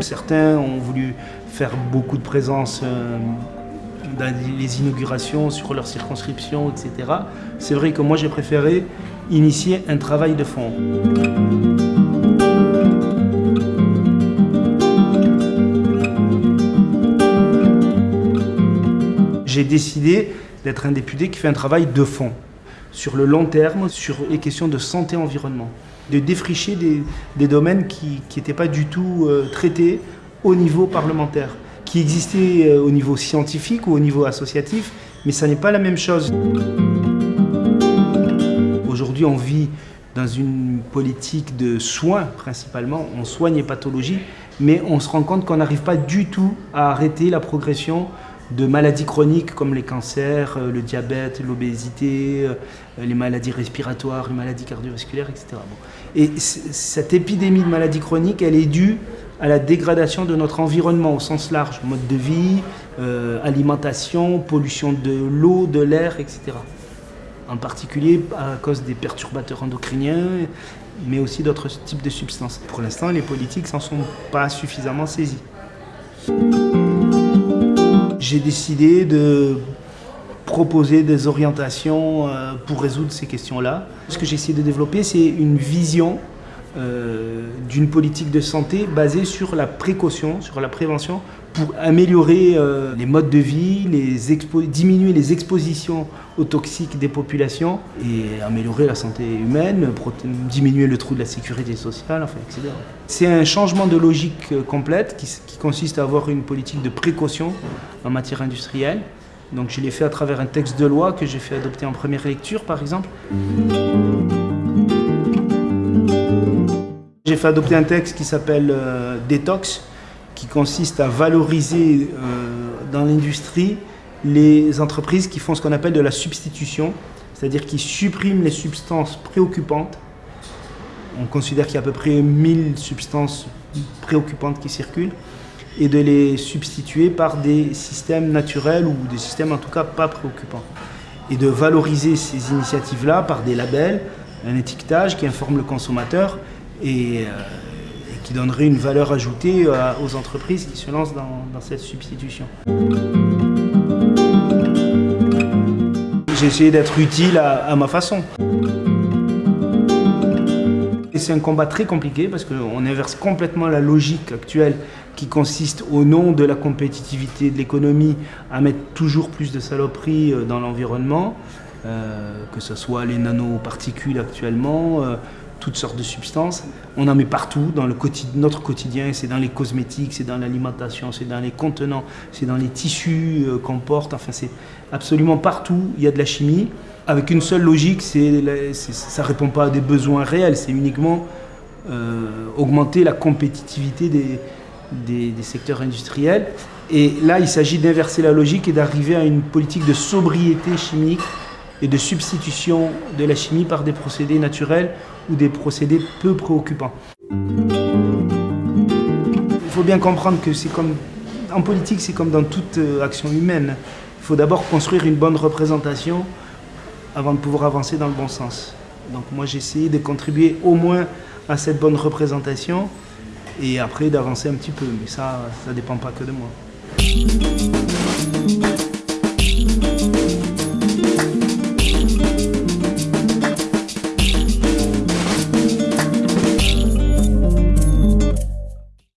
Certains ont voulu faire beaucoup de présence euh, dans les inaugurations, sur leur circonscription, etc. C'est vrai que moi j'ai préféré initier un travail de fond. J'ai décidé d'être un député qui fait un travail de fond, sur le long terme, sur les questions de santé-environnement, de défricher des, domaines qui n'étaient pas du tout euh, traités au niveau parlementaire, qui existaient euh, au niveau scientifique ou au niveau associatif, mais ça n'est pas la même chose. Aujourd'hui, on vit dans une politique de soins principalement, on soigne les pathologies, mais on se rend compte qu'on n'arrive pas du tout à arrêter la progression de maladies chroniques comme les cancers, euh, le diabète, l'obésité, euh, les maladies respiratoires, les maladies cardiovasculaires, etc. Et cette épidémie de maladies chroniques, elle est due à la dégradation de notre environnement au sens large, mode de vie, euh, alimentation, pollution de l'eau, de l'air, etc. En particulier à cause des perturbateurs endocriniens, mais aussi d'autres types de substances. Pour l'instant, les politiques s'en sont pas suffisamment saisis j'ai décidé de proposer des orientations euh, pour résoudre ces questions-là. Ce que j'ai essayé de développer, c'est une vision euh, d'une politique de santé basée sur la précaution, sur la prévention, pour améliorer euh, les modes de vie, diminuer les expositions aux toxiques des populations et améliorer la santé humaine, diminuer le trou de la sécurité sociale, enfin, etc. C'est un changement de logique complète qui, qui consiste à avoir une politique de précaution en matière industrielle. Donc je l'ai fait à travers un texte de loi que j'ai fait adopter en première lecture, par exemple. J'ai fait adopter un texte qui s'appelle euh, Détox, qui consiste à valoriser euh, dans l'industrie les entreprises qui font ce qu'on appelle de la substitution, c'est-à-dire qui suppriment les substances préoccupantes. On considère qu'il y a à peu près 1000 substances préoccupantes qui circulent et de les substituer par des systèmes naturels ou des systèmes en tout cas pas préoccupants. Et de valoriser ces initiatives-là par des labels, un étiquetage qui informe le consommateur et, euh, qui donnerait une valeur ajoutée euh, aux entreprises qui se lancent dans, cette substitution. J'ai essayé d'être utile à, ma façon. C'est un combat très compliqué parce qu'on inverse complètement la logique actuelle qui consiste au nom de la compétitivité de l'économie à mettre toujours plus de saloperies euh, dans l'environnement, que ce soit les nanoparticules actuellement, toutes sortes de substances. On en met partout dans le notre quotidien, c'est dans les cosmétiques, c'est dans l'alimentation, c'est dans les contenants, c'est dans les tissus euh, qu'on porte, enfin c'est absolument partout, il y a de la chimie. Avec une seule logique, ça ne répond pas à des besoins réels, c'est uniquement euh, augmenter la compétitivité des, des secteurs industriels. Et là, il s'agit d'inverser la logique et d'arriver à une politique de sobriété chimique et de substitution de la chimie par des procédés naturels ou des procédés peu préoccupants. Il faut bien comprendre que c'est comme en politique, c'est comme dans toute euh, action humaine. Il faut d'abord construire une bonne représentation avant de pouvoir avancer dans le bon sens. Donc moi j'ai essayé de contribuer au moins à cette bonne représentation et après d'avancer un petit peu. Mais ça, ça ne dépend pas que de moi.